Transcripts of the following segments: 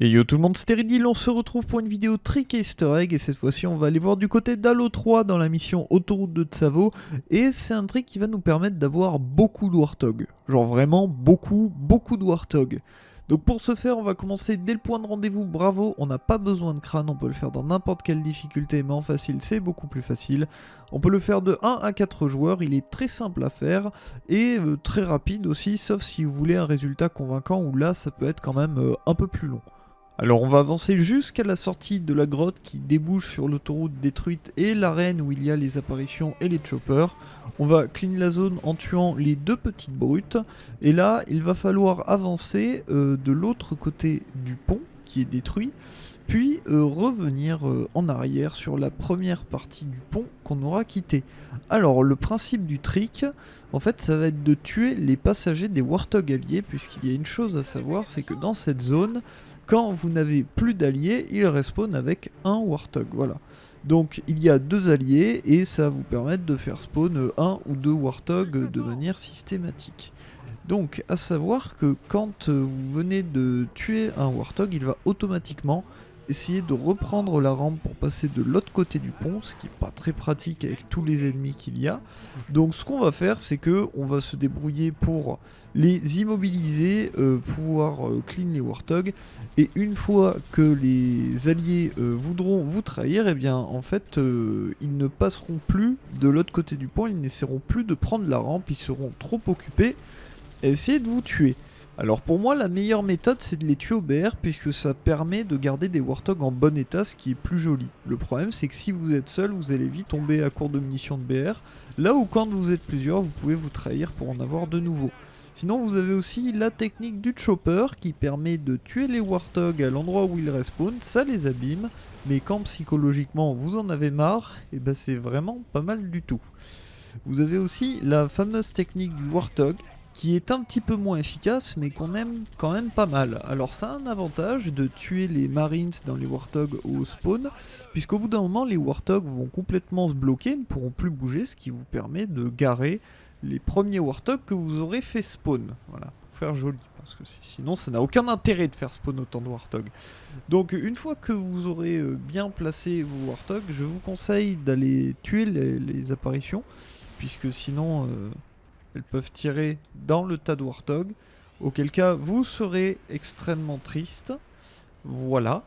Et yo tout le monde, c'était Riddle, on se retrouve pour une vidéo trick easter egg et cette fois-ci on va aller voir du côté d'Halo 3 dans la mission Autoroute de Tsavo et c'est un trick qui va nous permettre d'avoir beaucoup de Warthog, genre vraiment beaucoup, beaucoup de Warthog. Donc pour ce faire on va commencer dès le point de rendez-vous, bravo, on n'a pas besoin de crâne, on peut le faire dans n'importe quelle difficulté mais en facile c'est beaucoup plus facile. On peut le faire de 1 à 4 joueurs, il est très simple à faire et euh, très rapide aussi sauf si vous voulez un résultat convaincant où là ça peut être quand même euh, un peu plus long. Alors on va avancer jusqu'à la sortie de la grotte qui débouche sur l'autoroute détruite et l'arène où il y a les apparitions et les choppers. On va clean la zone en tuant les deux petites brutes. Et là, il va falloir avancer euh, de l'autre côté du pont qui est détruit. Puis euh, revenir euh, en arrière sur la première partie du pont qu'on aura quitté. Alors le principe du trick, en fait ça va être de tuer les passagers des Warthog alliés puisqu'il y a une chose à savoir, c'est que dans cette zone, quand vous n'avez plus d'alliés, il respawn avec un Warthog. Voilà. Donc il y a deux alliés et ça va vous permettre de faire spawn un ou deux Warthog de manière systématique. Donc à savoir que quand vous venez de tuer un Warthog, il va automatiquement essayer de reprendre la rampe pour passer de l'autre côté du pont, ce qui n'est pas très pratique avec tous les ennemis qu'il y a. Donc ce qu'on va faire, c'est que on va se débrouiller pour les immobiliser, euh, pouvoir euh, clean les Warthog, et une fois que les alliés euh, voudront vous trahir, et eh bien en fait ils ne passeront plus de l'autre côté du pont, ils n'essaieront plus de prendre la rampe, ils seront trop occupés à essayer de vous tuer. Alors pour moi la meilleure méthode c'est de les tuer au BR puisque ça permet de garder des Warthog en bon état ce qui est plus joli. Le problème c'est que si vous êtes seul vous allez vite tomber à court de munitions de BR. Là où quand vous êtes plusieurs vous pouvez vous trahir pour en avoir de nouveaux. Sinon vous avez aussi la technique du chopper qui permet de tuer les Warthog à l'endroit où ils respawn, ça les abîme, mais quand psychologiquement vous en avez marre, et eh ben c'est vraiment pas mal du tout. Vous avez aussi la fameuse technique du Warthog qui est un petit peu moins efficace mais qu'on aime quand même pas mal. Alors ça a un avantage de tuer les Marines dans les Warthog au spawn, puisqu'au bout d'un moment les Warthog vont complètement se bloquer, ne pourront plus bouger, ce qui vous permet de garer les premiers Warthog que vous aurez fait spawn. Voilà, pour faire joli, parce que sinon ça n'a aucun intérêt de faire spawn autant de Warthog. Donc une fois que vous aurez euh, bien placé vos Warthog, je vous conseille d'aller tuer les, apparitions, puisque sinon... Euh, elles peuvent tirer dans le tas de Warthog, auquel cas vous serez extrêmement triste. Voilà.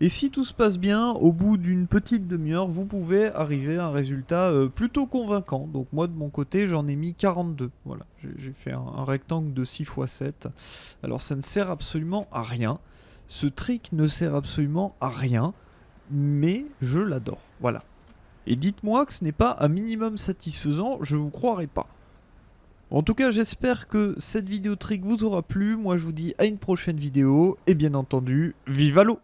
Et si tout se passe bien, au bout d'une petite demi-heure, vous pouvez arriver à un résultat euh, plutôt convaincant. Donc moi de mon côté, j'en ai mis 42. Voilà, j'ai fait un, rectangle de 6 x 7. Alors ça ne sert absolument à rien. Ce trick ne sert absolument à rien, mais je l'adore. Voilà. Et dites-moi que ce n'est pas un minimum satisfaisant, je vous croirai pas. En tout cas, j'espère que cette vidéo trick vous aura plu. Moi, je vous dis à une prochaine vidéo. Et bien entendu, vive l'eau